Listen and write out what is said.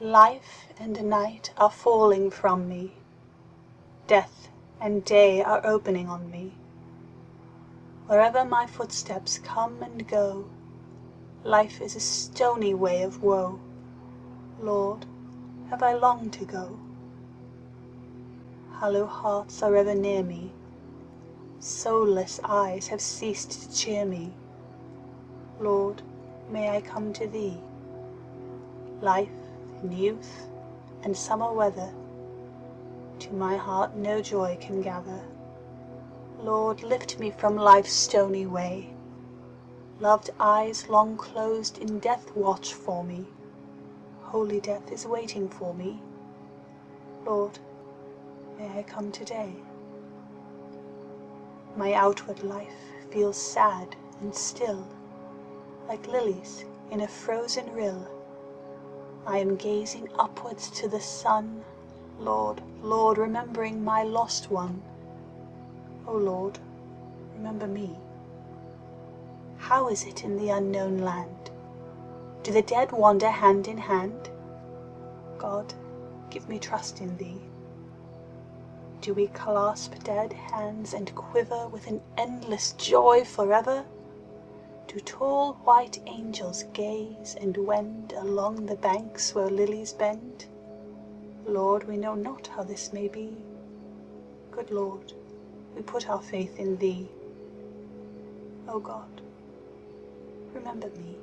Life and night are falling from me, Death and day are opening on me. Wherever my footsteps come and go, Life is a stony way of woe. Lord, have I long to go? Hollow hearts are ever near me, Soulless eyes have ceased to cheer me. Lord, may I come to Thee? Life youth and summer weather To my heart no joy can gather. Lord, lift me from life's stony way. Loved eyes long closed in death watch for me. Holy death is waiting for me. Lord, may I come today? My outward life feels sad and still, Like lilies in a frozen rill. I am gazing upwards to the sun, Lord, Lord, remembering my lost one. O Lord, remember me. How is it in the unknown land? Do the dead wander hand in hand? God, give me trust in Thee. Do we clasp dead hands and quiver With an endless joy forever? Do tall white angels gaze and wend Along the banks where lilies bend? Lord, we know not how this may be. Good Lord, we put our faith in Thee. O God, remember me.